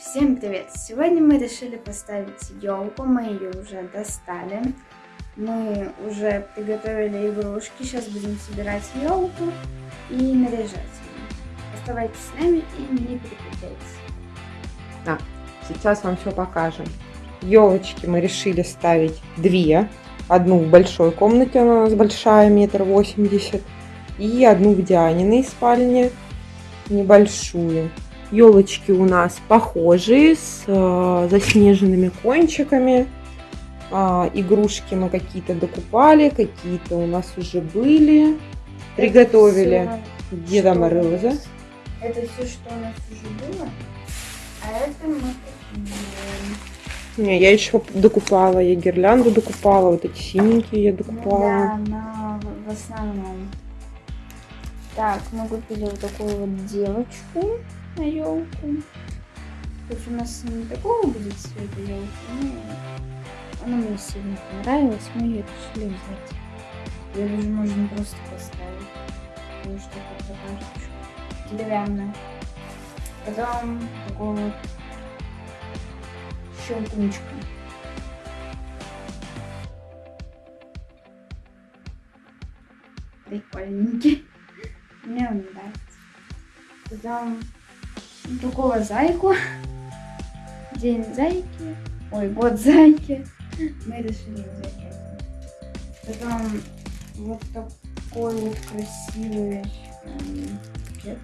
Всем привет! Сегодня мы решили поставить елку, мы ее уже достали. Мы уже приготовили игрушки, сейчас будем собирать елку и наряжать ее. Оставайтесь с нами и не переключайтесь. Так, сейчас вам все покажем. Елочки мы решили ставить две. Одну в большой комнате, она у нас большая, метр восемьдесят. И одну в Дианиной спальне, небольшую. Елочки у нас похожие, с э, заснеженными кончиками. А, игрушки мы какие-то докупали, какие-то у нас уже были. Приготовили Это Деда Мороза. Это все, что у нас уже было, а это мы. Не, я еще докупала, я гирлянду докупала, вот эти синенькие я докупала. Да, но в основном. Так, мы купили вот такую вот девочку на елку. Хоть у нас не такого будет цвета елки, но она мне сильно понравилась, мы ее решили взять. Ее даже можно просто поставить. Потому что это такая штучка деревянная. Потом такой вот щелкунчик. Прикольненький. Мне он нравится. Потом такого зайку. День зайки. Ой, год зайки. Мы решили взять это. Потом вот такой вот красивый пакет.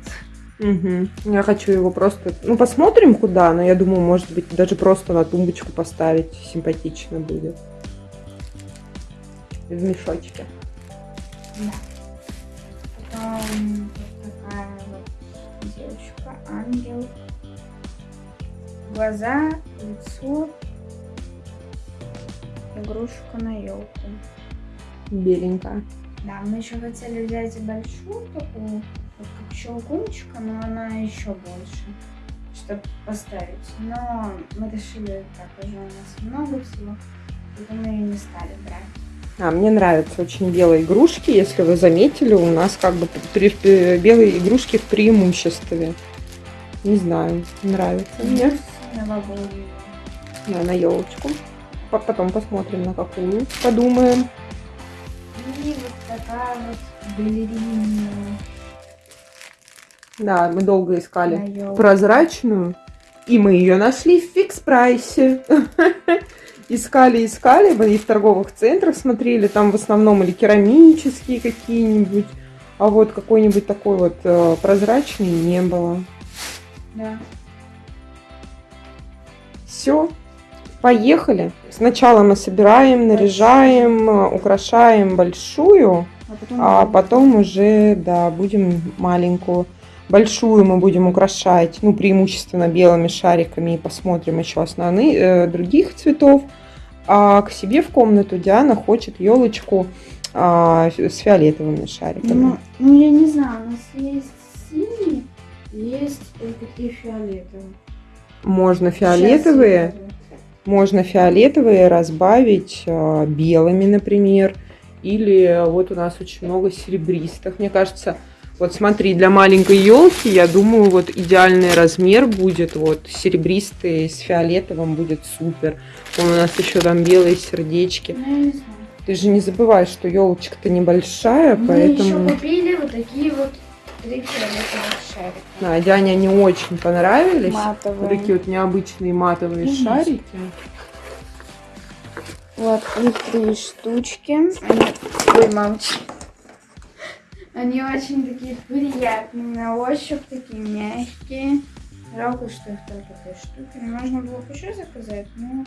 Угу. Я хочу его просто... Ну, посмотрим куда, но я думаю, может быть, даже просто на тумбочку поставить. Симпатично будет. В мешочке. Да. Потом ангел. Глаза, лицо. Игрушка на елку. Беленькая. Да, мы еще хотели взять и большую такую, вот как щелкунчика, но она еще больше, чтобы поставить. Но мы решили, так уже у нас много всего, поэтому мы ее не стали брать. А, мне нравятся очень белые игрушки. Если вы заметили, у нас как бы при- белые игрушки в преимуществе. Не знаю, нравится мне. Новогоднюю. Да, на елочку. Потом посмотрим на какую. Подумаем. И вот такая вот балерина Да, мы долго искали прозрачную. И мы ее нашли в фикс прайсе. Искали, искали, мы и в торговых центрах смотрели, там в основном или керамические какие-нибудь, а вот какой-нибудь такой вот э, прозрачный не было. Да. Все, поехали. Сначала мы собираем, наряжаем, украшаем большую, А потом, а потом уже, да, будем маленькую. Большую мы будем украшать, ну, преимущественно белыми шариками, и посмотрим еще основные, э, других цветов. А к себе в комнату Диана хочет елочку с фиолетовыми шариками. Ну, ну, я не знаю, у нас есть синие, есть и такие фиолетовые. Можно фиолетовые, можно фиолетовые разбавить э, белыми, например. Или вот у нас очень много серебристых. Мне кажется, вот смотри, для маленькой елки, я думаю, вот идеальный размер будет. Вот серебристый с фиолетовым будет супер. Вон у нас еще там белые сердечки. Ну. Ты же не забывай, что елочка-то небольшая, Мы поэтому... еще купили вот такие вот три фиолетовых шарика. Да, Диане они очень понравились. Матовые. Вот такие вот необычные матовые Конечно. шарики. Вот, их три штучки. Они... Ой, мамочки. Они очень такие приятные на ощупь, такие мягкие. Жалко, что их только три штуки. Можно было бы еще заказать, но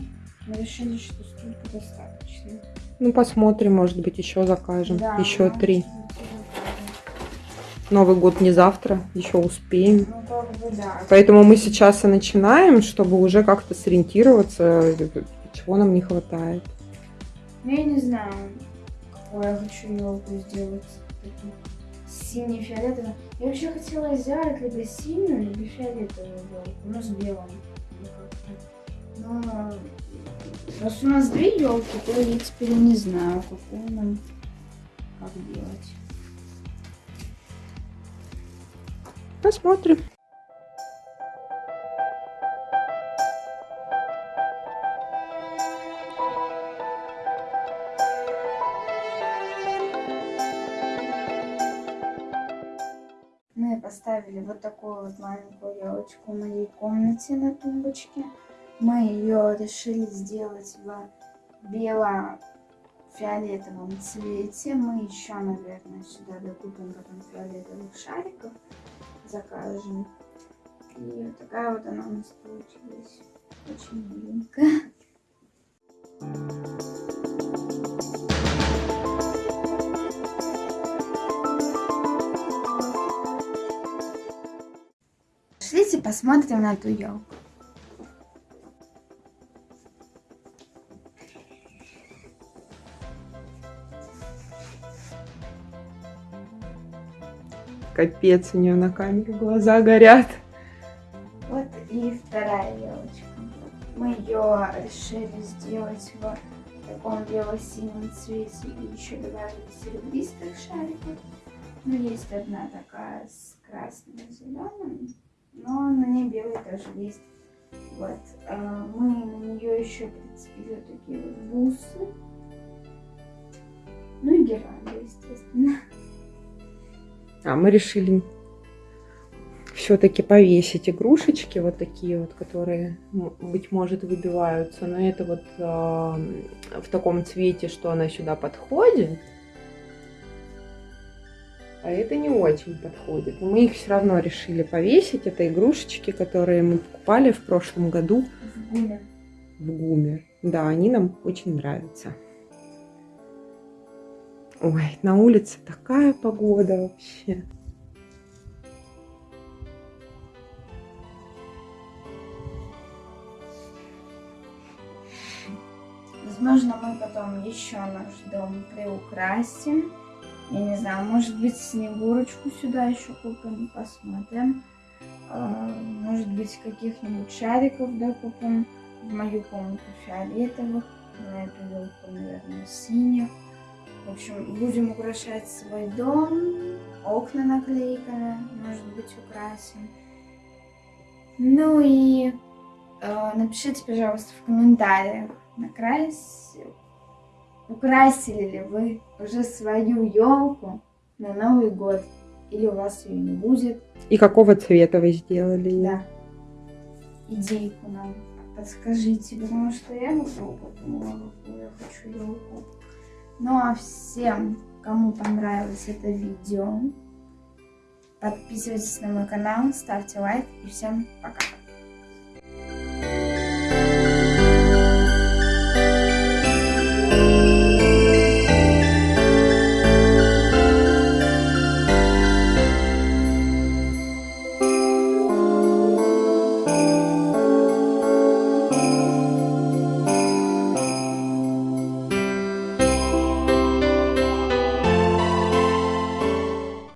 мы решили, что столько достаточно. Ну, посмотрим, может быть, еще закажем. Да, еще три. быть. Новый год не завтра, еще успеем. Ну, как бы да. Поэтому мы сейчас и начинаем, чтобы уже как-то сориентироваться, чего нам не хватает. Ну, я не знаю, какую я хочу елку сделать. Такую Синий-фиолетовый. Я вообще хотела взять либо синюю, либо фиолетовую елку, но с белым. Ну. Но раз у нас две елки, то я теперь не знаю, какую нам как делать. Посмотрим. Мы поставили вот такую вот маленькую елочку в моей комнате на тумбочке. Мы ее решили сделать в бело-фиолетовом цвете. Мы еще, наверное, сюда докупим потом фиолетовых шариков закажем. И вот такая вот она у нас получилась. Очень миленькая. Пошлите посмотрим на ту елку. Капец, у нее на камере глаза горят. Вот и вторая елочка. Мы ее решили сделать в таком бело-синем цвете и еще добавили серебристых шариков. Ну, есть одна такая с красным и зеленым, но на ней белый тоже есть. Вот. А мы на нее еще прицепили такие вот бусы. Ну и гирлянду, естественно. А мы решили все-таки повесить игрушечки вот такие вот, которые, быть может, выбиваются. Но это вот э, в таком цвете, что она сюда подходит. А это не очень подходит. Мы их все равно решили повесить. Это игрушечки, которые мы покупали в прошлом году. В гуме. В гуме. Да, они нам очень нравятся. Ой, на улице такая погода вообще. Возможно, мы потом еще наш дом приукрасим. Я не знаю, может быть, снегурочку сюда еще купим, посмотрим. А, может быть, каких-нибудь шариков докупим. В мою комнату фиолетовых, на эту елку, наверное, синих. В общем, будем украшать свой дом, окна наклейками, может быть, украсим. Ну и э, напишите, пожалуйста, в комментариях, накрась... украсили ли вы уже свою елку на Новый год, или у вас ее не будет. И какого цвета вы сделали? Да. Идейку нам подскажите, потому что я подумала, какую я хочу елку. Ну а всем, кому понравилось это видео, подписывайтесь на мой канал, ставьте лайк и всем пока.